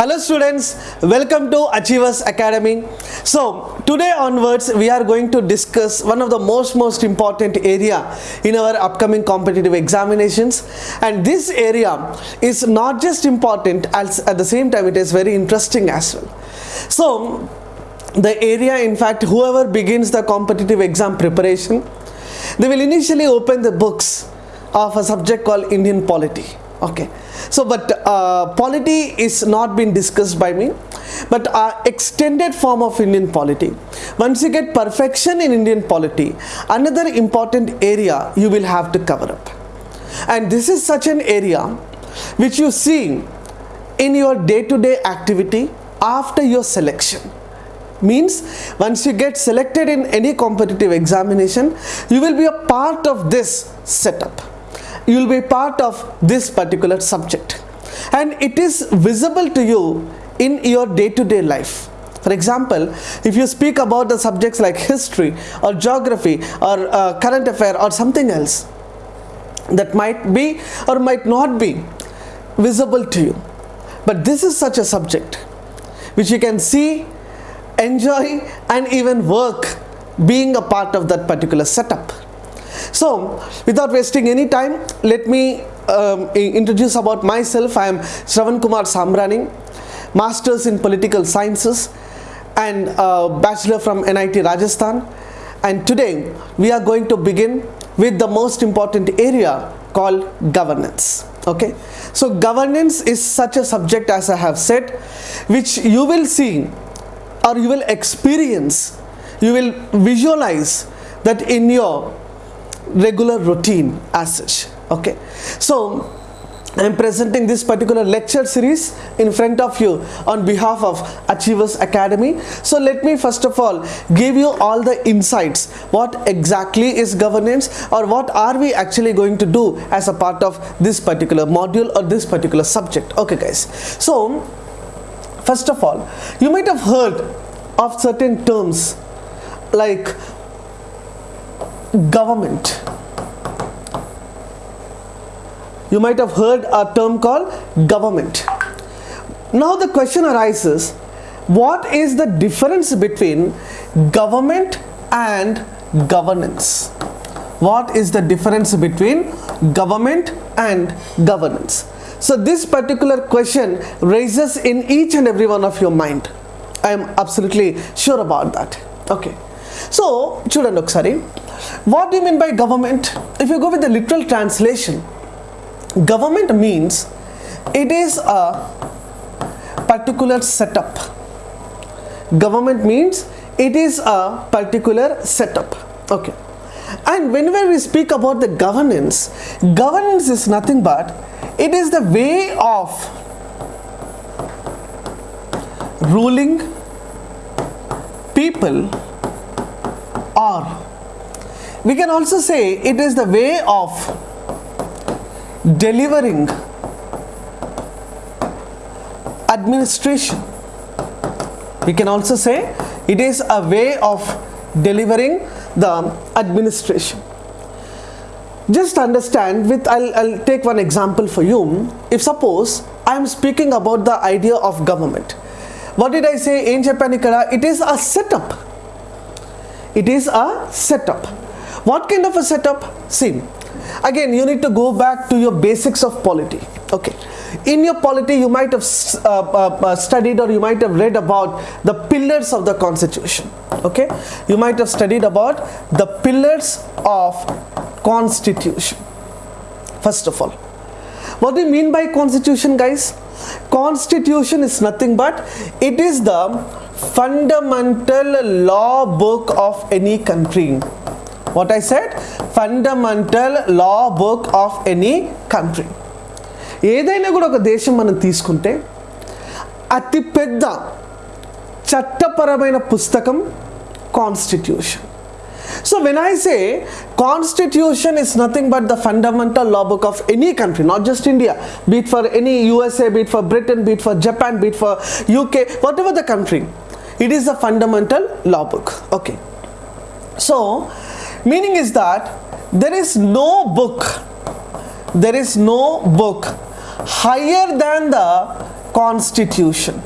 Hello students, welcome to Achievers Academy. So today onwards we are going to discuss one of the most most important area in our upcoming competitive examinations and this area is not just important as at the same time it is very interesting as well. So the area in fact whoever begins the competitive exam preparation they will initially open the books of a subject called Indian polity okay. So but uh, polity is not been discussed by me but uh, extended form of Indian polity. Once you get perfection in Indian polity another important area you will have to cover up. And this is such an area which you see in your day-to-day activity after your selection. Means once you get selected in any competitive examination you will be a part of this setup you will be part of this particular subject. And it is visible to you in your day-to-day life. For example if you speak about the subjects like history or geography or uh, current affair or something else that might be or might not be visible to you. But this is such a subject which you can see enjoy and even work being a part of that particular setup so without wasting any time let me um, introduce about myself. I am Shravan Kumar Samrani masters in political sciences and uh, bachelor from NIT Rajasthan. And today we are going to begin with the most important area called governance okay? So governance is such a subject as I have said which you will see or you will experience you will visualize that in your regular routine as such okay so I am presenting this particular lecture series in front of you on behalf of Achievers Academy. So let me first of all give you all the insights what exactly is governance or what are we actually going to do as a part of this particular module or this particular subject. Okay guys. So first of all you might have heard of certain terms like government. You might have heard a term called government. Now the question arises, what is the difference between government and governance? What is the difference between government and governance? So this particular question raises in each and every one of your mind. I am absolutely sure about that. Okay. So, children, look, sorry what do you mean by government? If you go with the literal translation government means it is a particular setup. Government means it is a particular setup. Okay. And whenever we speak about the governance governance is nothing but it is the way of ruling people or we can also say it is the way of delivering administration. We can also say it is a way of delivering the administration. Just understand with I'll, I'll take one example for you. If suppose I am speaking about the idea of government. What did I say? In Japan it is a setup. It is a setup what kind of a setup? See again you need to go back to your basics of polity okay? In your polity you might have uh, uh, studied or you might have read about the pillars of the constitution okay? You might have studied about the pillars of constitution first of all. What do you mean by constitution guys? Constitution is nothing but it is the fundamental law book of any country what I said? Fundamental law book of any country. ఏదైనా కూడా ఒక దేశం మనం తీసుకుంటే అతిపెద్ద చట్టపరమైన పుస్తకం constitution so when I say constitution is nothing but the fundamental law book of any country not just India be it for any USA be it for Britain be it for Japan be it for UK whatever the country it is the fundamental law book okay so meaning is that there is no book there is no book higher than the constitution.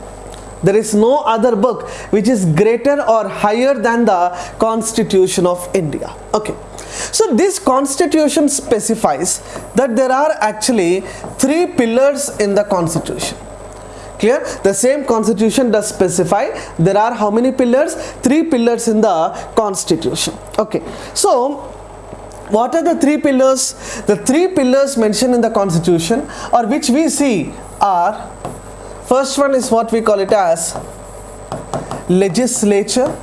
There is no other book which is greater or higher than the constitution of india. Okay. So this constitution specifies that there are actually three pillars in the constitution clear? The same constitution does specify there are how many pillars? Three pillars in the constitution. Okay. So what are the three pillars? The three pillars mentioned in the constitution or which we see are first one is what we call it as legislature.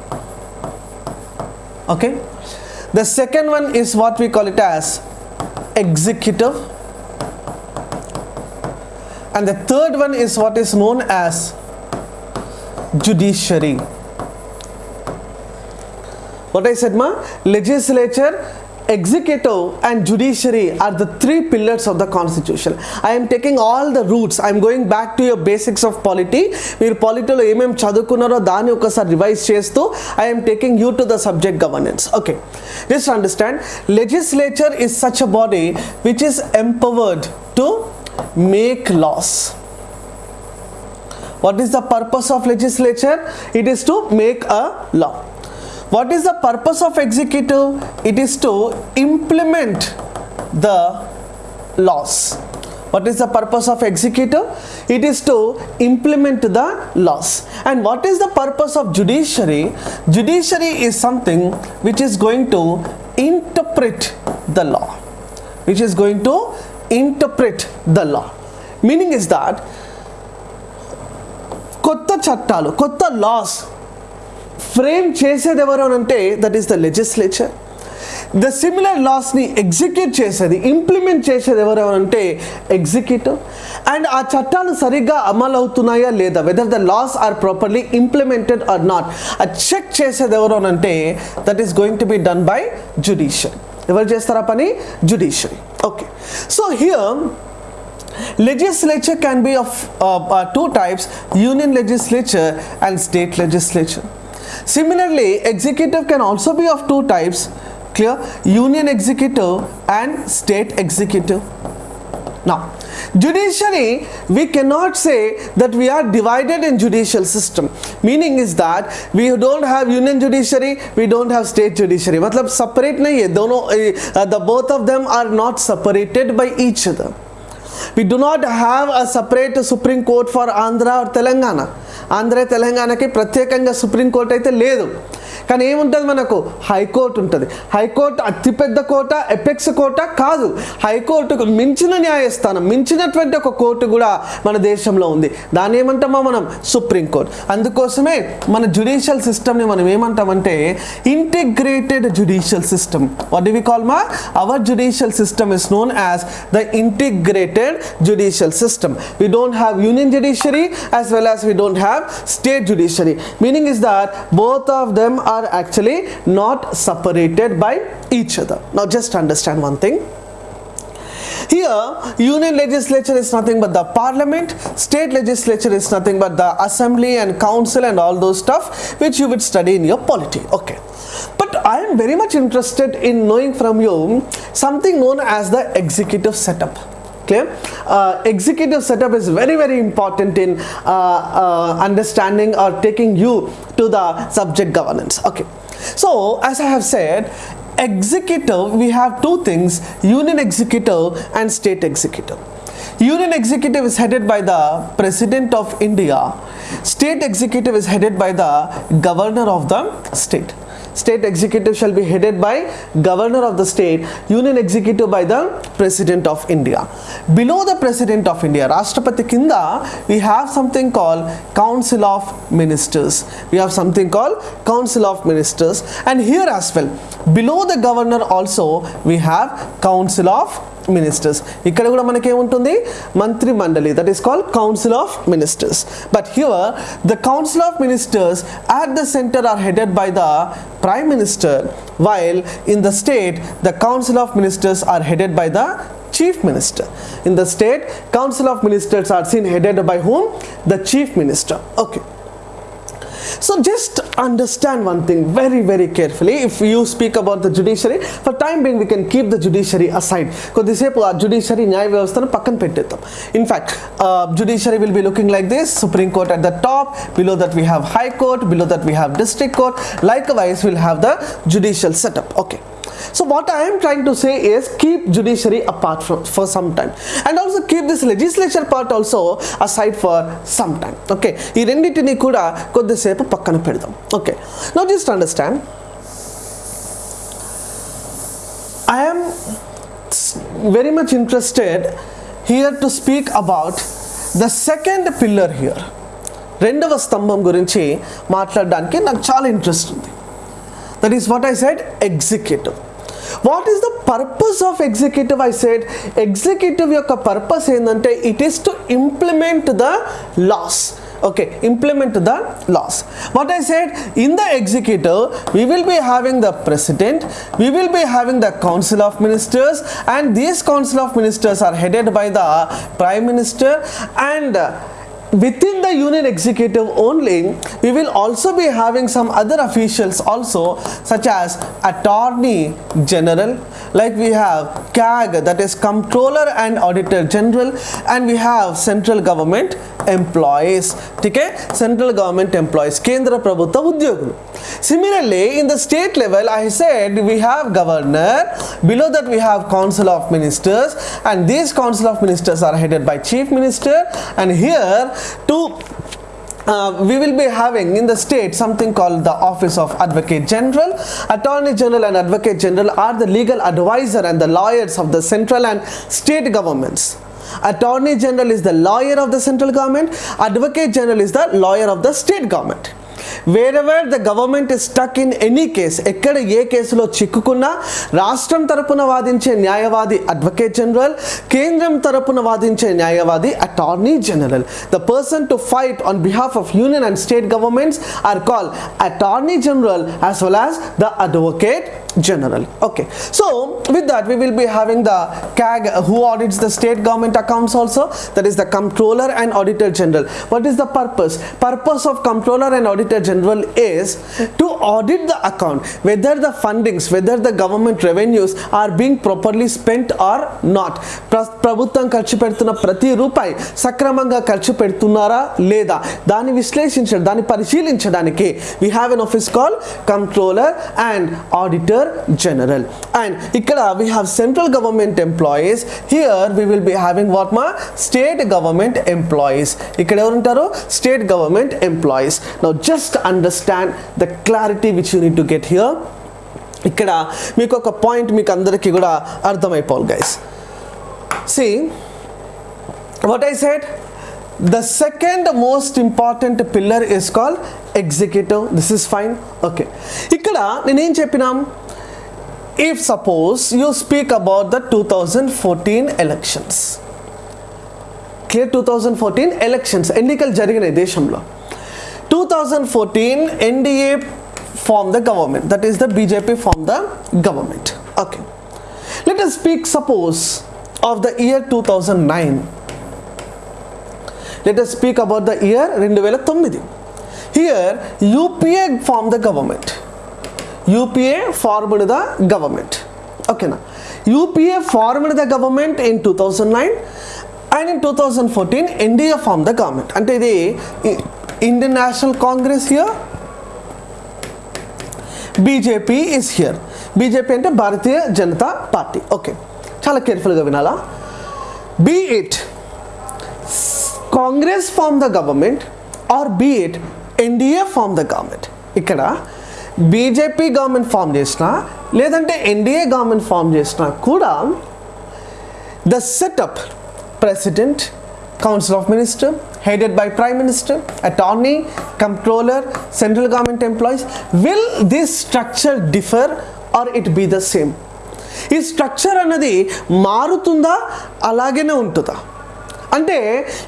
Okay. The second one is what we call it as executive and the third one is what is known as judiciary what i said ma legislature executive and judiciary are the three pillars of the constitution i am taking all the roots i am going back to your basics of polity మీరు పాలిటీలో ఏమేమి చదువుకున్నారో దాన్ని ఒకసారి రివైజ్ చేస్తూ I am taking you to the subject governance okay just understand legislature is such a body which is empowered to make laws. What is the purpose of legislature? It is to make a law. What is the purpose of executive? It is to implement the laws. What is the purpose of executive? It is to implement the laws. And what is the purpose of judiciary? Judiciary is something which is going to interpret the law which is going to interpret the law meaning is that కొత్త చట్టాలు కొత్త laws frame చేసేది ఎవరు అని అంటే that is the legislature the similar లాస్ని execute చేసేది implement చేసేది ఎవరు అంటే ఎగ్జిక్యూటివ్ అండ్ ఆ చట్టాలు సరిగ్గా అమలు అవుతున్నాయా లేదా whether the laws are properly implemented or not ఆ చెక్ చేసేది ఎవరు అంటే that is going to be done by judiciary ఎవరు చేస్తారా పని? Judiciary Okay, so here legislature can be of uh, uh, two types union legislature and state legislature. Similarly executive can also be of two types clear? Union executive and state executive. now judiciary we cannot say that we are divided in judicial system meaning is that we don't have union judiciary we don't have state judiciary matlab separate nahi hai dono uh, the both of them are not separated by each other we do not have a separate supreme court for Andhra or Telangana Andhra తెలంగాణకి ప్రత్యేకంగా supreme court అయితే లేదు కానీ ఏముంటుంది మనకు? High court ఉంటుంది. High court అతిపెద్ద కోట apex కోట కాదు. హైకోర్టుకు మించిన న్యాయస్థానం మించినటువంటి ఒక కోర్టు కూడా మన దేశంలో ఉంది. దాన్ని ఏమంటామా మనం? సుప్రీం కోర్ట్ అందుకోసమే మన జ్యుడిషియల్ సిస్టమ్ని మనం ఏమంటామంటే integrated judicial system what do we call మా? Our judicial system is known as the integrated judicial system we don't have union judiciary as well as we don't have state judiciary meaning is that both of them are actually not separated by each other. Now just understand one thing. Here union legislature is nothing but the parliament state legislature is nothing but the assembly and council and all those stuff which you would study in your polity. Okay. But i am very much interested in knowing from you something known as the executive setup clear uh, executive setup is very very important in uh, uh, understanding or taking you to the subject governance. Okay. So as i have said executive we have two things union executive and state executive. Union executive is headed by the president of india. State executive is headed by the governor of the state state executive shall be headed by governor of the state union executive by the president of india. Below the president of india rashtrapati kinda we have something called council of ministers. We have something called council of ministers. And here as well below the governor also we have council of ministers ఇక్కడ కూడా మనకేముంటుంది? మంత్రి మండలి that is called council of ministers but here the council of ministers at the centre are headed by the prime minister while in the state the council of ministers are headed by the chief minister. In the state council of ministers are seen headed by whom? The chief minister. Okay. So just understand one thing very, very carefully. If you speak about the judiciary, for time being we can keep the judiciary aside. Because this judiciary nyaya vyavasthanu pakkan pettetam. In fact, uh, judiciary will be looking like this. Supreme Court at the top, below that we have High Court, below that we have District Court. Likewise, we'll have the judicial setup. Okay. So what I am trying to say is keep judiciary apart from for some time and also keep this legislature part also aside for some time okay ఈ రెండింటిని కూడా కొద్దిసేపు పక్కన పెడదాం okay now just understand I am s- very much interested here to speak about the second pillar here రెండవ స్తంభం గురించి మాట్లాడడానికి నాకు చాలా ఇంట్రెస్ట్ ఉంది that is what I said executive what is the purpose of executive I said executive యొక్క purpose ఏంటంటే it is to implement the laws okay implement the laws what I said in the executive we will be having the president we will be having the council of ministers and these council of ministers are headed by the prime minister and within the union executive only we will also be having some other officials also such as attorney general like we have cag that is comptroller and auditor general and we have central government employees okay? Central government employees kendra prabhutva udyogulu similarly in the state level i said we have governor below that we have council of ministers and these council of ministers are headed by chief minister and here to uh, we will be having in the state something called the office of advocate general. Attorney general and advocate general are the legal advisor and the lawyers of the central and state governments. Attorney general is the lawyer of the central government. Advocate general is the lawyer of the state government wherever the government is stuck in any case ఎక్కడ ఏ కేసులో చిక్కుకున్నా రాష్ట్రం తరపున వాదించే న్యాయవాది advocate general కేంద్రం తరపున వాదించే న్యాయవాది attorney general the person to fight on behalf of union and state governments are call attorney general as well as the advocate generally. Okay. So with that we will be having the CAG uh, who audits the state government accounts also that is the Comptroller and auditor general. What is the purpose? Purpose of Comptroller and auditor general is to audit the account whether the fundings whether the government revenues are being properly spent or not. ప్రభుత్వం ఖర్చు పెడుతున్న ప్రతి రూపాయి సక్రమంగా ఖర్చు పెడుతున్నారా లేదా? దాన్ని విశ్లేషించడం we have an office called Comptroller and auditor director General and ikkada we have central government employees here we will be having what ma state government employees ikkada evaru untaru state government employees now just understand the clarity which you need to get here ikkada ఇక్కడ మీకు ఒక point మీకు అందరికీ కూడా అర్థమైపోవాలి guys see what I said the second most important pillar is call executive this is fine okay ఇక్కడ నేనేం చెప్పినాం if suppose you speak about the 2014 elections clear 2014 elections ఎన్నికలు జరిగినాయి దేశంలో 2014 NDA formed the government that is the BJP formed the government okay let us speak suppose of the year 2009 let us speak about the year 2009 here UPA formed the government UPA formed the government okay now UPA formed the government in 2009 and in 2014 NDA formed the government అంటే ఇది Indian National Congress here BJP is here BJP అంటే Bharatiya Janata Party okay చాలా కేర్ఫుల్గా వినాలా be it Congress form the government or be it NDA form the government ఇక్కడ BJP government form చేసినా లేదంటే NDA government form చేసినా కూడా the setup president council of minister headed by prime minister attorney controller central government employees will this structure differ or it be the same ఈ structure అన్నది మారుతుందా? అలాగనే ఉంటుందా? అంటే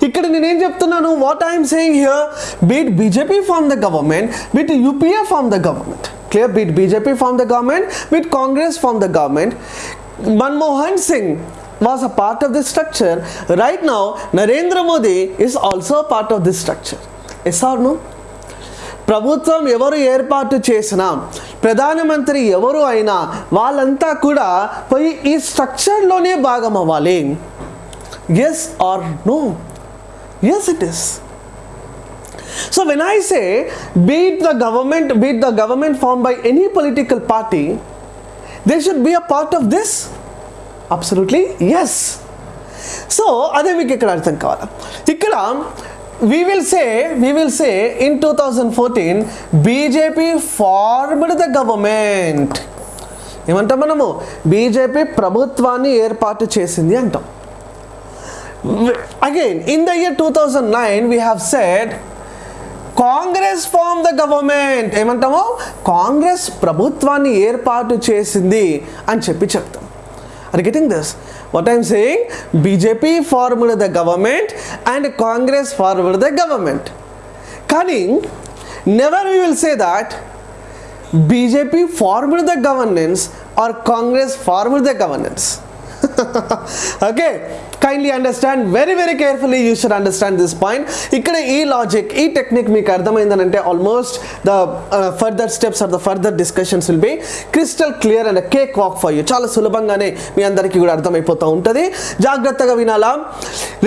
ఇక్కడ నేనేం చెప్తున్నాను what I'm saying here be it BJP from the government be it UPA from the government clear be it BJP from the government be it Congress form the government Manmohan Singh was a part of this structure. Right now, Narendra Modi is also a part of this structure. Yes or no? ప్రభుత్వం ఎవరు ఏర్పాటు చేసినా ప్రధానమంత్రి ఎవరు అయినా వాళ్ళంతా కూడా పోయి ఈ స్ట్రక్చర్లోనే భాగం అవ్వాలి Yes or no? Yes, it is. So when I say be it the government, be it the government formed by any political party, they should be a part of this. Absolutely yes. So అదే మీకు ఇక్కడ అర్థం కావాలి ఇక్కడ we will say we will say in two thousand fourteen BJP formed the government ఏమంటాం మనము BJP ప్రభుత్వాన్ని ఏర్పాటు చేసింది అంటాం again in the year two thousand nine we have said Congress form the government ఏమంటాము? కాంగ్రెస్ ప్రభుత్వాన్ని ఏర్పాటు చేసింది అని చెప్పి చెప్తాం. Are getting this what I'm saying BJP formed the government and Congress formed the government కానీ never you will say that BJP formed the governance or Congress formed the governance okay kindly understand very very carefully you should understand this point ఇక్కడ ఈ logic ఈ technique మీకు అర్థమైందనంటే almost the further steps or the further discussions will be crystal clear and cake walk for you చాలా సులభంగానే మీ అందరికీ కూడా అర్థమైపోతూ ఉంటుంది. జాగ్రత్తగా వినాలా.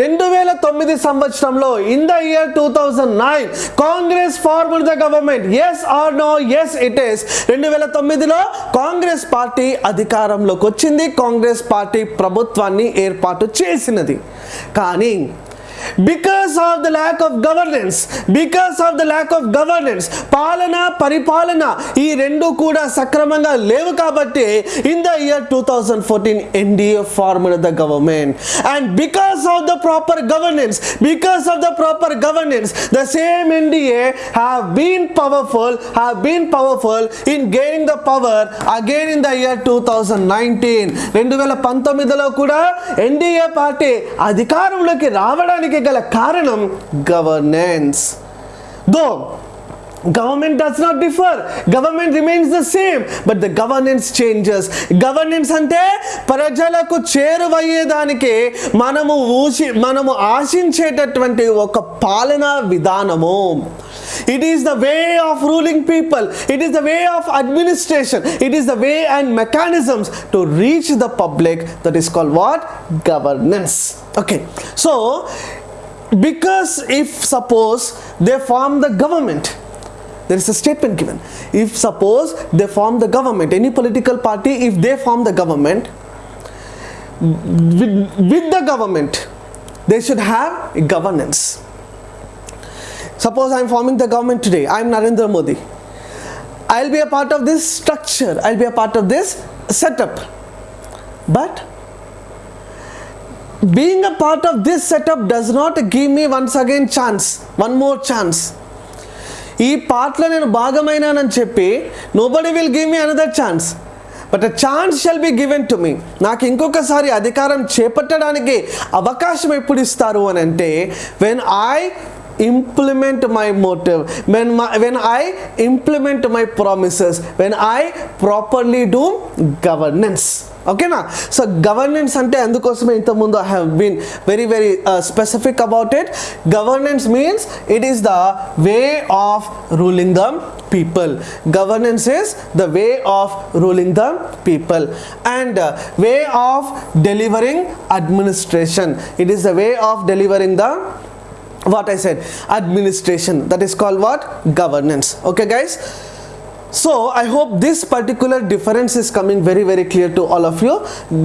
రెండు వేల తొమ్మిది సంవత్సరంలో in the year two thousand nine Congress formed the government yes or no yes it is రెండు వేల తొమ్మిదిలో కాంగ్రెస్ పార్టీ అధికారంలోకి వచ్చింది. కాంగ్రెస్ పార్టీ ప్రభుత్వాన్ని ఏర్పాటు చేసినది. కానీ because of the lack of governance because of the lack of governance పాలన పరిపాలన ఈ రెండు కూడా సక్రమంగా లేవు కాబట్టి in the year two thousand fourteen NDA formed the government and because of the proper governance because of the proper governance the same NDA have been powerful have been powerful in gaining the power again in the year two thousand nineteen రెండు వేల పంతొమ్మిదిలో కూడా NDA party అధికారంలోకి రావడానికి కి గల కారణం governance though government does not differ government remains the same but the governance changes governance అంటే ప్రజలకు చేరువయ్యేదానికి మనము ఊసి మనము ఆశించేటటువంటి ఒక పాలనా విధానము. It is the way of ruling people it is the way of administration it is the way and mechanisms to reach the public that is call what governance okay so because if suppose they form the government there is a statement given. If suppose they form the government any political party if they form the government with, with the government they should have governance. Suppose i am forming the government today i am narendra modi. I'll be a part of this structure i'll be a part of this setup. But being a part of this setup does not give me once again chance one more chance. ఈ పార్ట్లో నేను భాగమైనానని చెప్పి nobody will give me another chance but a chance shall be given to me నాకు ఇంకొకసారి అధికారం చేపట్టడానికి అవకాశం ఎప్పుడు ఇస్తారు అని అంటే when I implement my motive when my, when I implement my promises when I properly do governance ఓకేనా సో గవర్నెన్స్ అంటే అందుకోసమే ఇంతకుముందు I have been very very specific about it governance means it is the way of ruling the people governance is the way of ruling the people and way of delivering administration it is the way of delivering the what I said administration. That is called what? Governance. Okay guys? So I hope this particular difference is coming very very clear to all of you.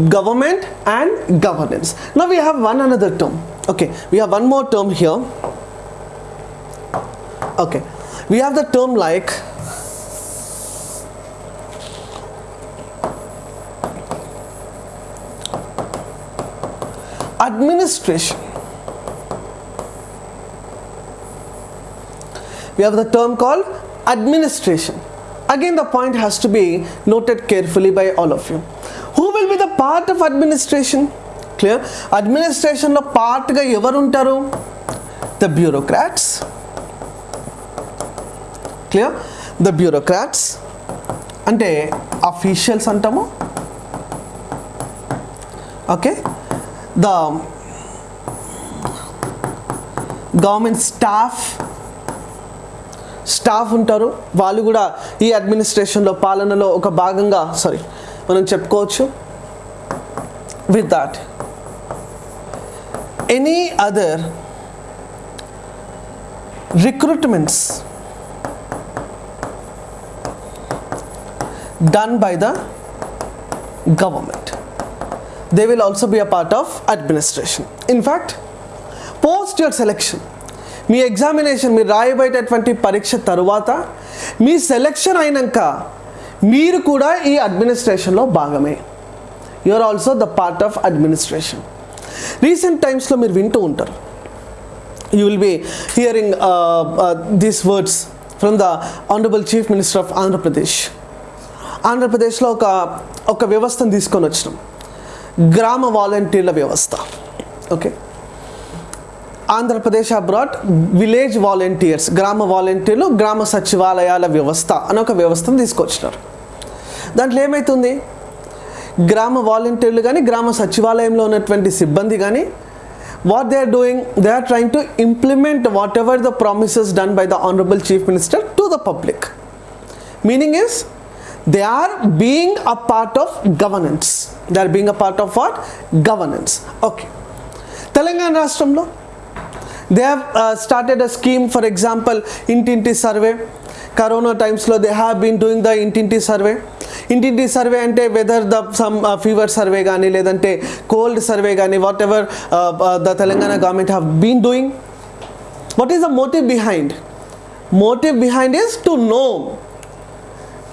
Government and governance. Now we have one another term. Okay we have one more term here. Okay we have the term like administration we have the term called administration again the point has to be noted carefully by all of you who will be the part of administration clear administration lo part ga ఎవరు the bureaucrats Clear? The bureaucrats. అంటే officials అంటాము okay the government staff staff ఉంటారు. వాళ్ళు కూడా ఈ అడ్మినిస్ట్రేషన్లో పాలనలో ఒక భాగంగా సారీ మనం చెప్పుకోవచ్చు. With that any other recruitments done by the government they will also be a part of administration in fact post your selection me examination మీరు రాయబోయేటటువంటి పరీక్ష తరువాత మీ సెలెక్షన్ అయినాక మీరు కూడా ఈ అడ్మినిస్ట్రేషన్లో భాగమే. You are also the part of administration recent టైమ్స్లో మీరు వింటూ ఉంటారు. You will be hearing these words from the honourable chief minister of Andhra Pradesh ఆంధ్రప్రదేశ్లో ఒక ఒక వ్యవస్థను తీసుకొని వచ్చినాం. గ్రామ వాలంటీర్ల వ్యవస్థ. Okay Andhra Pradesh abroad village volunteers గ్రామ వాలంటీర్లు గ్రామ సచివాలయాల వ్యవస్థ అని ఒక వ్యవస్థను తీసుకొచ్చినారు. దాంట్లో ఏమవుతుంది గ్రామ వాలంటీర్లు కానీ గ్రామ సచివాలయంలో ఉన్నటువంటి సిబ్బంది కానీ what they are doing they are trying to implement whatever the promises done by the honourable chief minister to the public meaning is they are being a part of governance they are being a part of what governance okay Telangana రాష్ట్రంలో they have started a scheme for example ఇంటింటి survey corona టైమ్స్లో they have been doing the ఇంటింటి survey ఇంటింటి survey అంటే whether the some fever survey కానీ లేదంటే cold survey కానీ whatever the Telangana government have been doing what is the motive behind motive behind is to know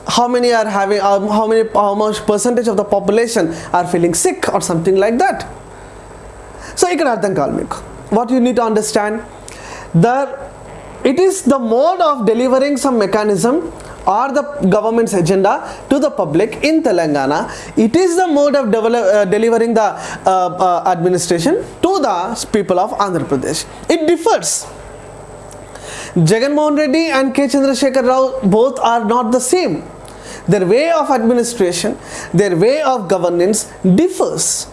how many are having um, how many how much percentage of the population are feeling sick or something like that. So ఇక్కడ అర్థం కావాలి మీకు. what you need to understand the it is the mode of delivering some mechanism or the government's agenda to the public in Telangana. It is the mode of uh, delivering the uh, uh, administration to the people of Andhra Pradesh. It differs. Jagannath Reddy and K. Chandrasekhar Rao both are not the same. Their way of administration, their way of governance differs.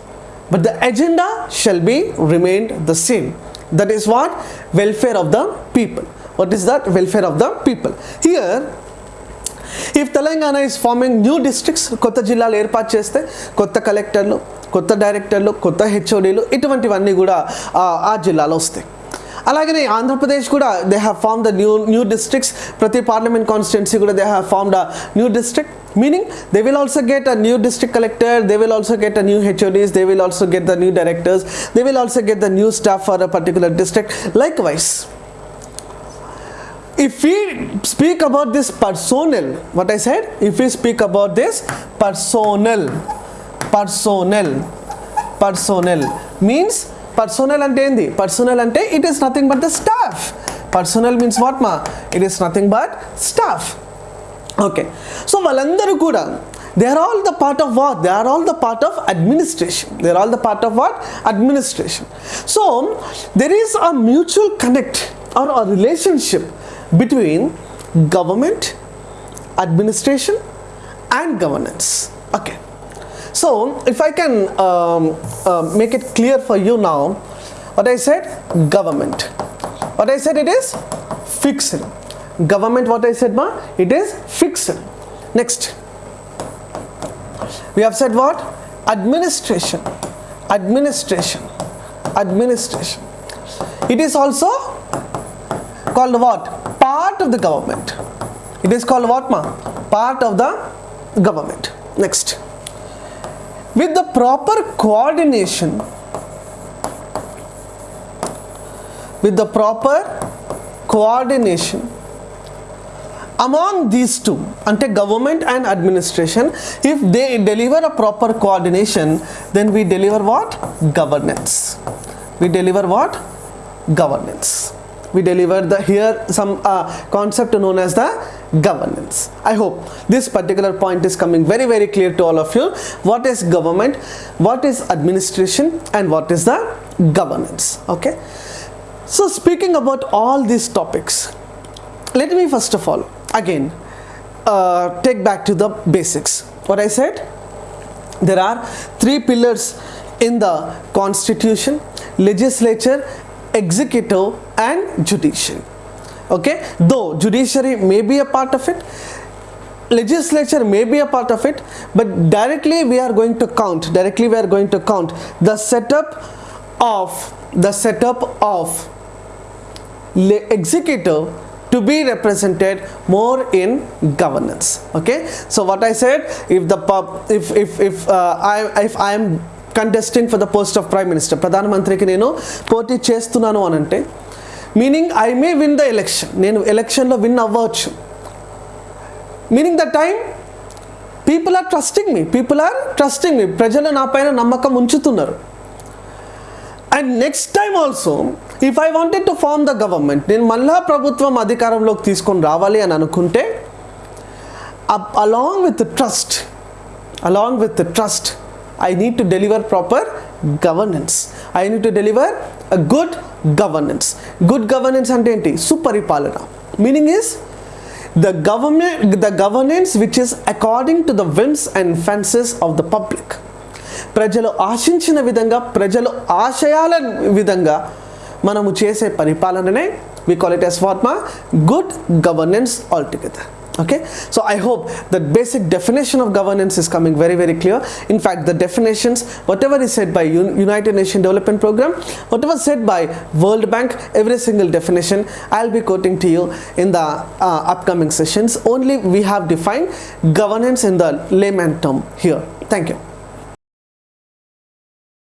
But the agenda shall be remained the same. That is what? Welfare of the people. What is that? Welfare of the people. Here, if Telangana is forming new districts కొత్త జిల్లాలు ఏర్పాటు చేస్తే కొత్త కలెక్టర్లు కొత్త డైరెక్టర్లు కొత్త హెచ్ఓడీలు ఇటువంటివన్నీ కూడా ఆ- జిల్లాలో వస్తాయి అలాగనే ఆంధ్రప్రదేశ్ కూడా they have form the new new districts ప్రతి పార్లమెంట్ కాన్స్టిట్యున్సీ కూడా they have formed the new district meaning they will also get a new district collector they will also get a new HODs they will also get the new directors they will also get the new staff for a particular district like vice if we speak about this personnel what i said if we speak about this personnel personnel personnel means personnel అంటే ఏంది personnel అంటే it is nothing but the staff personnel means what ma it is nothing but staff okay. So valandaru kuda they are all the part of what? They are all the part of administration. They are all the part of what? Administration. So there is a mutual connect or a relationship between government administration and governance. Okay. So if i can um, uh, make it clear for you now what i said? Government. What i said it is fixing government what i said ma it is fixed. Next. We have said what? Administration. Administration. Administration. It is also called what? Part of the government. It is called what ma? Part of the government. Next. With the proper coordination with the proper coordination among these two ante government and administration if they deliver a proper coordination then we deliver what? Governance. We deliver what? Governance. We deliver the here some uh, concept known as the governance. I hope this particular point is coming very very clear to all of you. What is government? What is administration? And what is the governance? Okay? So speaking about all these topics let me first of all again uh, take back to the basics. What i said there are three pillars in the constitution legislature executive and judiciary. Okay? Though judiciary may be a part of it legislature may be a part of it but directly we are going to count directly we are going to count the setup of the setup of executive to be represented more in governance. Okay? So what i said if the pub if if if uh, i if i am contesting for the post of prime minister ప్రధాన మంత్రికి నేను పోటీ చేస్తున్నాను అని అంటే meaning I may win the election నేను ఎలక్షన్లో win అవ్వచ్చు meaning the time people are trusting me people are trusting me ప్రజలు నా పైన నమ్మకం ఉంచుతున్నారు and next time also if I wanted to form the government నేను మళ్ళా ప్రభుత్వం అధికారంలోకి తీసుకొని రావాలి అని అనుకుంటే along with trust along with trust I need to deliver proper governance I need to deliver a good governance good governance అంటే ఏంటి? సుపరిపాలన. Meaning is the government the governance which is according to the whims and fences of the public ప్రజలు ఆశించిన విధంగా ప్రజలు ఆశయాల విధంగా మనము చేసే పరిపాలననే we call it yes pharma good governance all together okay so i hope the basic definition of governance is coming very very clear in fact the definitions whatever is said by Un- united nation development program whatever said by world bank every single definition i'll be quoting to you in the uh, upcoming sessions only we have defined governance in the layman term here thank you